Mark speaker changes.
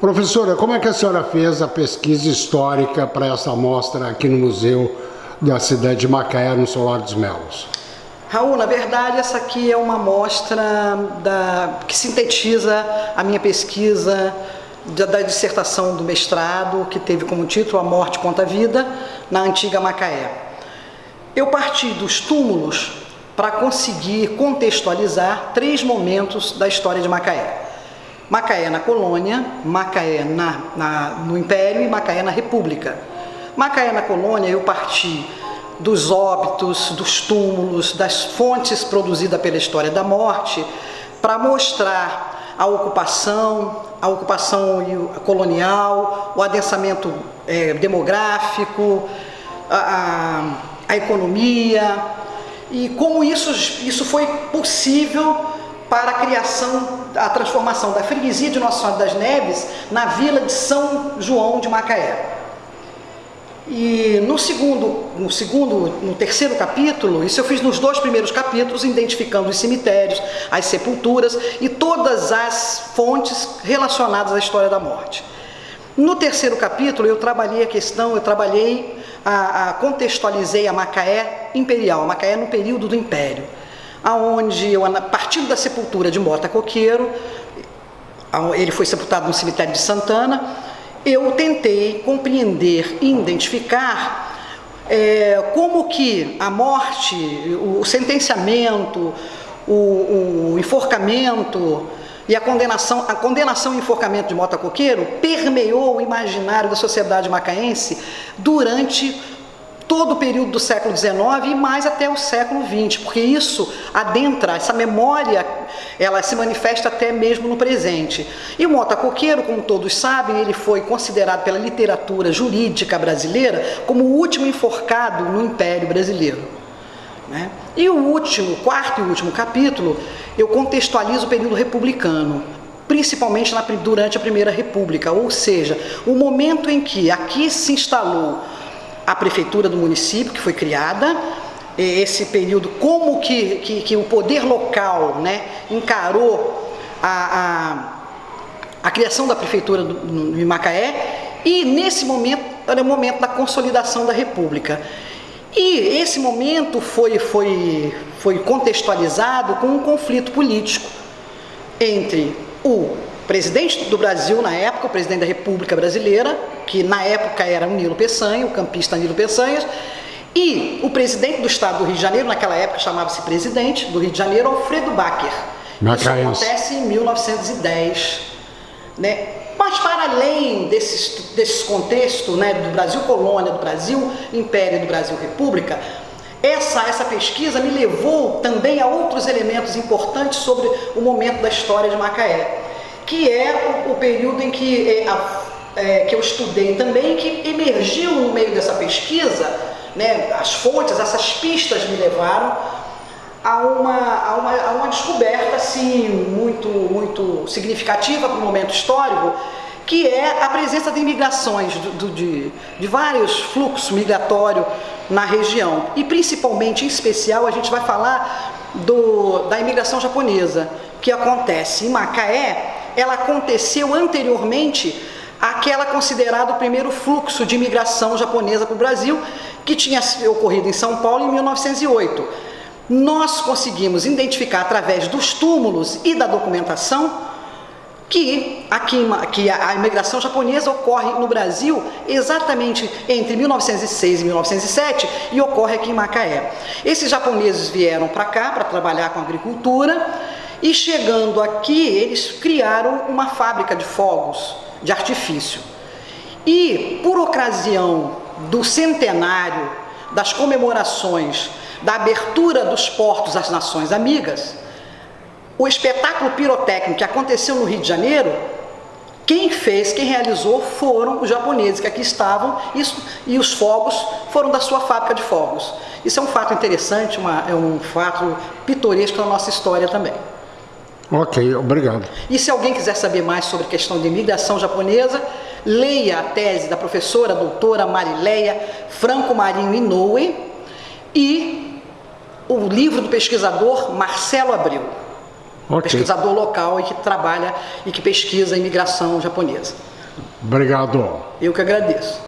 Speaker 1: Professora, como é que a senhora fez a pesquisa histórica para essa amostra aqui no Museu da cidade de Macaé, no Solar dos Melos?
Speaker 2: Raul, na verdade, essa aqui é uma amostra da, que sintetiza a minha pesquisa da, dissertação do mestrado, que teve como título A Morte contra a Vida, na antiga Macaé. Eu parti dos túmulos para conseguir contextualizar três momentos da história de Macaé. Macaé na colônia, Macaé na, na, no Império e Macaé na República. Macaé na colônia eu parti dos óbitos, dos túmulos, das fontes produzidas pela história da morte, para mostrar a ocupação, a ocupação colonial, o adensamento é, demográfico, a, a, a economia, e como isso, isso foi possível para a criação, a transformação da freguesia de Nossa Senhora das Neves na vila de São João de Macaé. E no segundo, no segundo, no terceiro capítulo, isso eu fiz nos dois primeiros capítulos, identificando os cemitérios, as sepulturas e todas as fontes relacionadas à história da morte. No terceiro capítulo eu trabalhei a questão, eu trabalhei, a, a contextualizei a Macaé imperial, a Macaé no período do Império aonde eu, a partir da sepultura de Mota Coqueiro, ele foi sepultado no cemitério de Santana, eu tentei compreender e identificar é, como que a morte, o sentenciamento, o, o enforcamento e a condenação, a condenação e enforcamento de Mota Coqueiro permeou o imaginário da sociedade macaense durante todo o período do século XIX e mais até o século XX, porque isso adentra, essa memória, ela se manifesta até mesmo no presente. E o Mota Coqueiro, como todos sabem, ele foi considerado pela literatura jurídica brasileira como o último enforcado no Império Brasileiro. Né? E o último, quarto e último capítulo, eu contextualizo o período republicano, principalmente na, durante a Primeira República, ou seja, o momento em que aqui se instalou a prefeitura do município, que foi criada, esse período, como que, que, que o poder local né, encarou a, a, a criação da prefeitura do, em Macaé, e nesse momento era o momento da consolidação da república. E esse momento foi, foi, foi contextualizado com um conflito político entre o presidente do Brasil na época, o presidente da República Brasileira, que na época era o Nilo Peçanha, o campista Nilo Peçanha, e o presidente do estado do Rio de Janeiro, naquela época chamava-se presidente do Rio de Janeiro, Alfredo Bacher. Isso acontece em 1910. Né? Mas para além desses, desses contextos né, do Brasil colônia, do Brasil império, do Brasil república, essa, essa pesquisa me levou também a outros elementos importantes sobre o momento da história de Macaé que é o, o período em que, é, a, é, que eu estudei também, que emergiu no meio dessa pesquisa, né, as fontes, essas pistas me levaram a uma, a uma, a uma descoberta assim, muito, muito significativa para o momento histórico, que é a presença de imigrações, de, de vários fluxos migratórios na região. E principalmente, em especial, a gente vai falar do, da imigração japonesa, que acontece em Macaé ela aconteceu anteriormente àquela considerada o primeiro fluxo de imigração japonesa para o Brasil, que tinha ocorrido em São Paulo em 1908. Nós conseguimos identificar através dos túmulos e da documentação que, aqui, que a imigração japonesa ocorre no Brasil exatamente entre 1906 e 1907 e ocorre aqui em Macaé. Esses japoneses vieram para cá para trabalhar com agricultura e chegando aqui, eles criaram uma fábrica de fogos de artifício. E por ocasião do centenário das comemorações da abertura dos portos às nações amigas, o espetáculo pirotécnico que aconteceu no Rio de Janeiro, quem fez, quem realizou foram os japoneses que aqui estavam isso, e os fogos foram da sua fábrica de fogos. Isso é um fato interessante, uma, é um fato pitoresco na nossa história também.
Speaker 1: Ok, obrigado.
Speaker 2: E se alguém quiser saber mais sobre a questão de imigração japonesa, leia a tese da professora doutora Marileia Franco Marinho Inoue e o livro do pesquisador Marcelo Abreu, okay. pesquisador local e que trabalha e que pesquisa a imigração japonesa.
Speaker 1: Obrigado.
Speaker 2: Eu que agradeço.